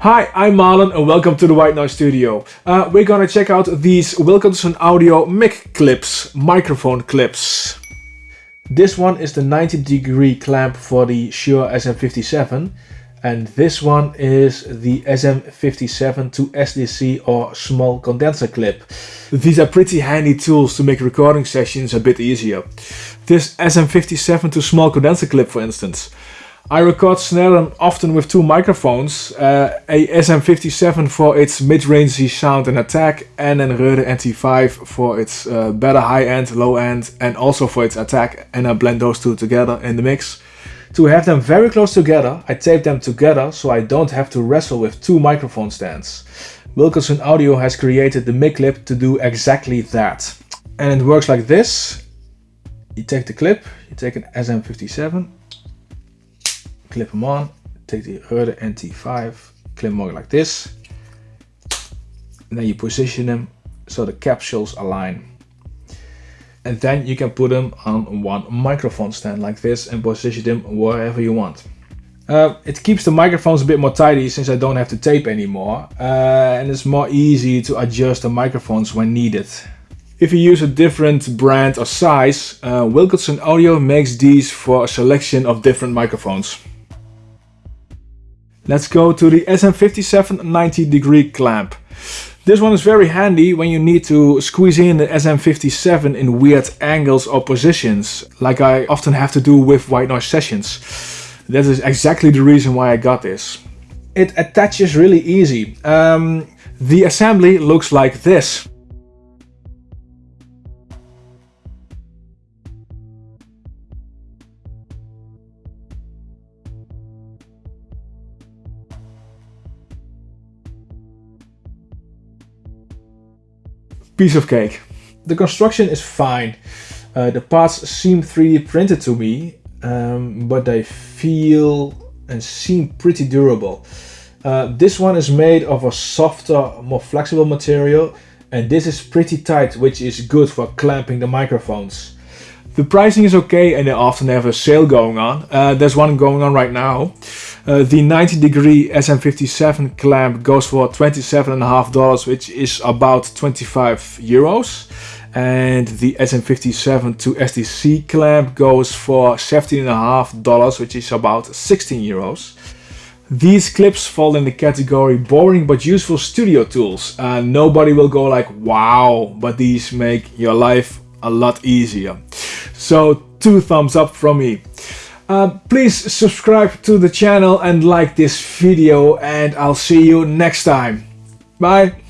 Hi, I'm Marlon and welcome to the White Noise Studio. Uh, we're gonna check out these Wilkinson Audio mic clips, microphone clips. This one is the 90 degree clamp for the Shure SM57 and this one is the SM57 to SDC or small condenser clip. These are pretty handy tools to make recording sessions a bit easier. This SM57 to small condenser clip for instance. I record snare often with two microphones, uh, a SM57 for its mid-rangey sound and attack and an Rode NT5 for its uh, better high-end, low-end and also for its attack and I blend those two together in the mix. To have them very close together, I tape them together so I don't have to wrestle with two microphone stands. Wilkinson Audio has created the mic clip to do exactly that. And it works like this. You take the clip, you take an SM57 clip them on, take the Rode NT5, clip them on like this. And then you position them so the capsules align. And then you can put them on one microphone stand like this and position them wherever you want. Uh, it keeps the microphones a bit more tidy since I don't have to tape anymore. Uh, and it's more easy to adjust the microphones when needed. If you use a different brand or size, uh, Wilkinson Audio makes these for a selection of different microphones. Let's go to the SM57 90 degree clamp. This one is very handy when you need to squeeze in the SM57 in weird angles or positions, like I often have to do with white noise sessions. That is exactly the reason why I got this. It attaches really easy. Um, the assembly looks like this. Piece of cake. The construction is fine. Uh, the parts seem 3D printed to me, um, but they feel and seem pretty durable. Uh, this one is made of a softer, more flexible material and this is pretty tight, which is good for clamping the microphones. The pricing is okay and they often have a sale going on. Uh, there's one going on right now. Uh, the 90 degree SM57 clamp goes for $27.5 which is about 25 euros and the SM57 to SDC clamp goes for $17.5 which is about 16 euros. These clips fall in the category boring but useful studio tools. Uh, nobody will go like wow, but these make your life a lot easier. So two thumbs up from me. Uh, please subscribe to the channel and like this video and I'll see you next time. Bye!